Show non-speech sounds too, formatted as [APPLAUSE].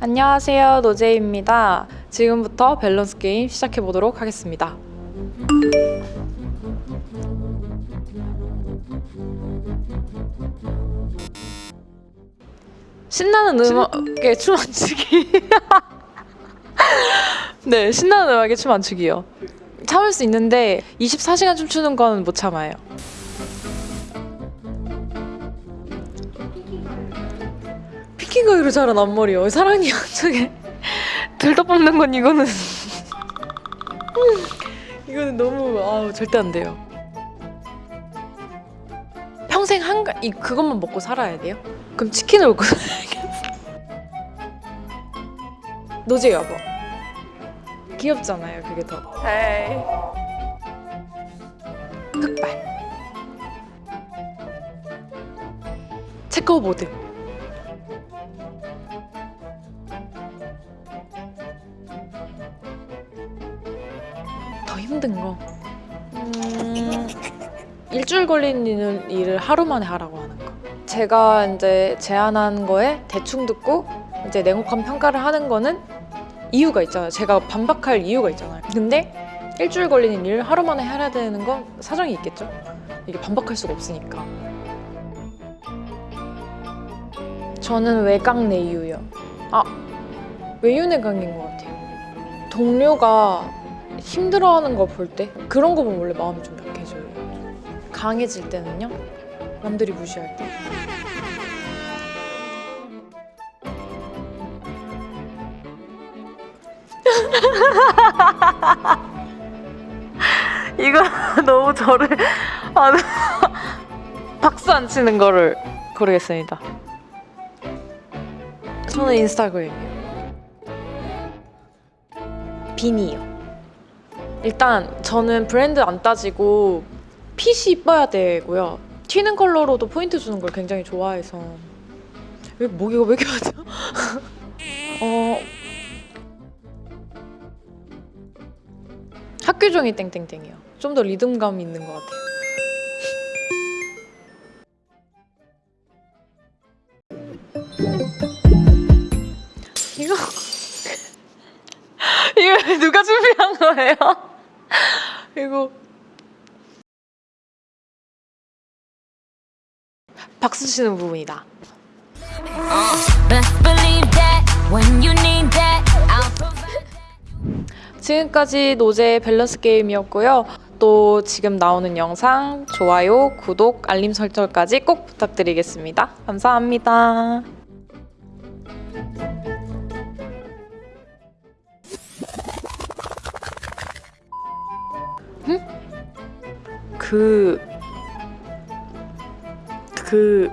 안녕하세요 노제입니다. 지금부터 밸런스 게임 시작해 보도록 하겠습니다. 신나는 음악에 춤 안 추기. [LAUGHS] 네 신나는 음악에 춤 안 추기요. 참을 수 있는데 24시간 춤추는 건 못 참아요 피킹가요로 자란 앞머리요 사랑니 한쪽에. 들떠 뽑는 건 이거는. [LAUGHS] 이거는 너무 아 절대 안 돼요. 평생 한가 이 그것만 먹고 살아야 돼요? 그럼 치킨을 먹고 [LAUGHS] 살아야겠어. 노제 여보. 귀엽잖아요 그게 더. 에이 흑발. 체커보드 더 힘든 거. 음, 일주일 걸리는 일을 하루 만에 하라고 하는 거. 제가 이제 제안한 거에 대충 듣고 이제 냉혹한 평가를 하는 거는 이유가 있잖아요. 제가 반박할 이유가 있잖아요. 근데 일주일 걸리는 일을 하루 만에 해야 되는 건 사정이 있겠죠? 이게 반박할 수가 없으니까. 저는 외강 내유요. 아 외유내강인 것 같아요. 동료가 힘들어하는 거 볼 때 그런 거 보면 원래 마음이 좀 약해져요. 강해질 때는요. 남들이 무시할 때. [LAUGHS] 이거 너무 저를 아, [LAUGHS] 박수 안 치는 거를 고르겠습니다. 저는 인스타그램이요. 비니요. 일단 저는 브랜드 안 따지고 핏이 이뻐야 되고요. 튀는 컬러로도 포인트 주는 걸 굉장히 좋아해서 왜 목이가 왜 이렇게 하죠? [LAUGHS] 어 학교 종이 땡땡땡이요. 좀 더 리듬감 있는 것 같아요. [LAUGHS] 이거 [LAUGHS] 이거 누가 준비한 거예요? [LAUGHS] 이거 박수 치는 부분이다. 지금까지 노제 밸런스 게임이었고요. 또 지금 나오는 영상 좋아요, 구독, 알림 설정까지 꼭 부탁드리겠습니다. 감사합니다. 응? 그... 그...